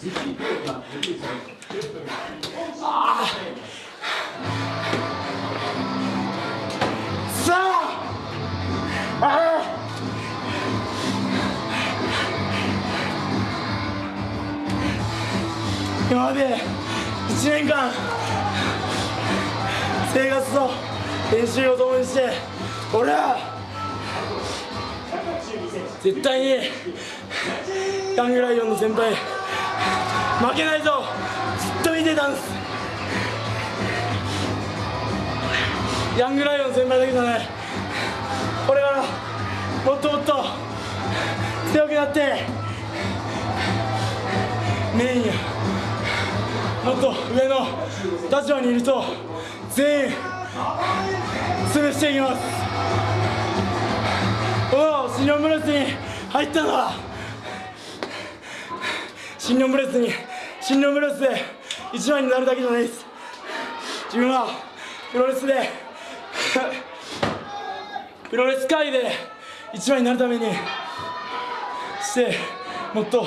さああ今まで1年間生活と練習を共にして俺は絶対にヤングライオンの先輩負けないぞ。ずっと見てたんです。ヤングライオン先輩だけじゃない。これからもっともっと強くなって。メインやもっと上の立場にいると全員潰していきます。おおシニョンブレスに入ったのはシニョンブレスにシニョンブレスで一番になるだけじゃないです。自分はプロレスで プロレス界で一番になるためにしてもっと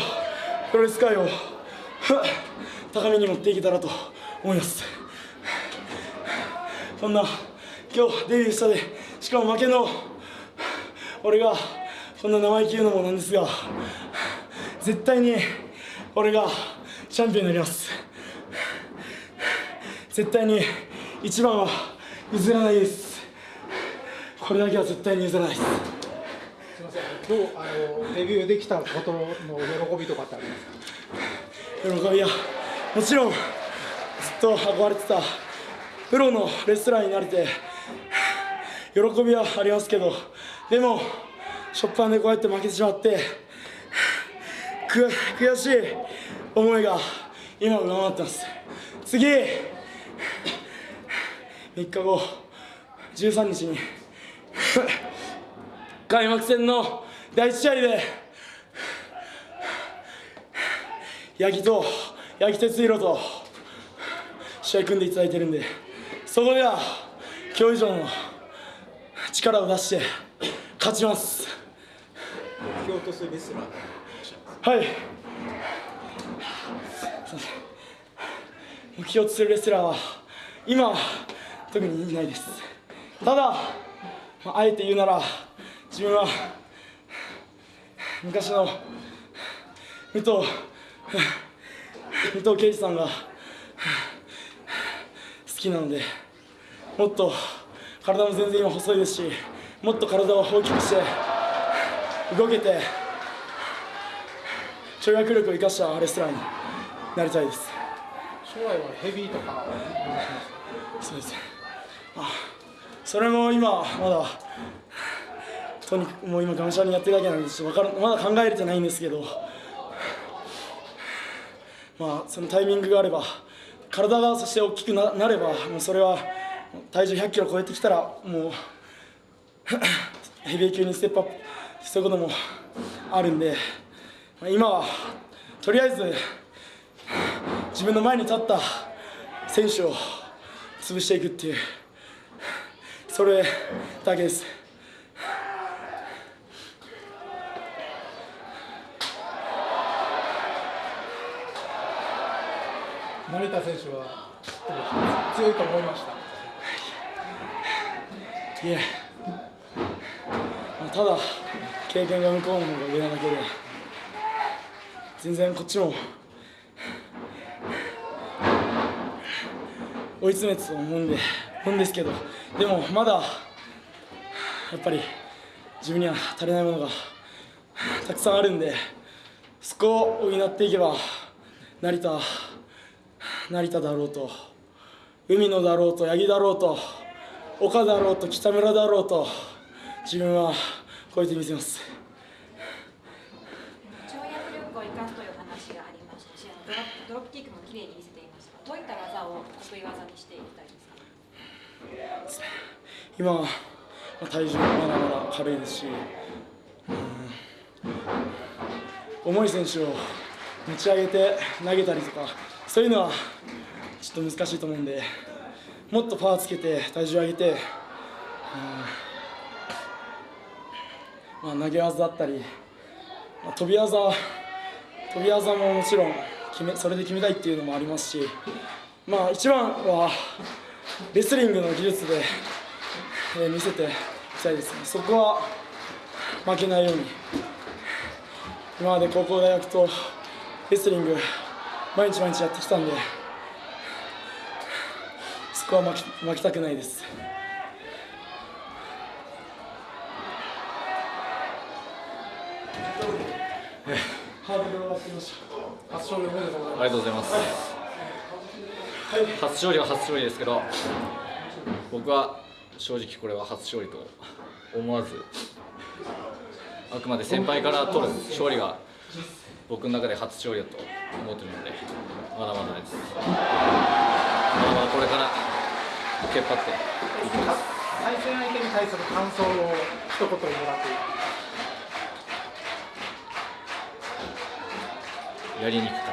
プロレス界を 高みに持っていけたらと思います。こんな今日デビューしたでしかも負けの俺がこんな生意気言うのもなんですが絶対に俺がチャンピオンになります絶対に一番は譲らないですこれだけは絶対に譲らないですすみません。どうあのデビューできたことの喜びとかってありますか？喜びはもちろんずっと憧れてたプロのレスラーになれて喜びはありますけどでもショッパーでこうやって負けてしまってく悔しい思いが今上回ってます。次3日後13日に開幕戦の第1試合で八木と八木哲弘と試合組んでいただいてるんでそこでは今日以上の力を出して勝ちます。目標とするレスラー。はい目標とす。るレスラーは今は特にいないです。ただ、まあ、あえて言うなら自分は昔の武藤武藤敬司さんが好きなのでもっと体も全然今細いですしもっと体を大きくして動けて跳躍力を生かしたレスラーになりたいです。将来はヘビーとか。そうです。ねあそれも今まだとにかくもう今がむしゃらにやってるだけなんでちょっとわからまだ考えれてないんですけど。まあそのタイミングがあれば体がそして大きくななればもうそれは体重100キロ超えてきたらもう ヘビー級にステップアップそういうこともあるんでまあ今はとりあえず自分の前に立った選手を潰していくっていうそれだけです成田選手は強いと思いました。いえただ経験が向こうの方が上なだけで全然こっちも追い詰めてたと思うんで思うんですけどでもまだやっぱり自分には足りないものがたくさんあるんでそこを補っていけば成田成田だろうと海野だろうと八木だろうと岡だろうと北村だろうと自分は超えてみせます跳躍力を生かすという話がありましたし、あのドロップドロップキックも綺麗に見せていましたが、どういった技を得意技にしていきたいですか？今は体重もまだまだ軽いですし、うん重い選手を持ち上げて投げたりとかそういうのはちょっと難しいと思うんでもっとパワーつけて体重上げて、うんまあ、投げ技だったり、まあ、飛び技飛び技ももちろん決めそれで決めたいっていうのもありますし、まあ、一番はレスリングの技術で、えー見せていきたいですね。そこは負けないように今まで高校大学とレスリング毎日毎日やってきたんでそこは負け負けたくないです初勝利おめでとうございありがとうございます。初勝利は初勝利ですけど、僕は正直これは初勝利と思わず、あくまで先輩から取る勝利が僕の中で初勝利だと思ってるので、まだまだです。まだまだこれから引っ張っていきます。ます対戦相手に対する感想を一言もらっていいやりにくか。った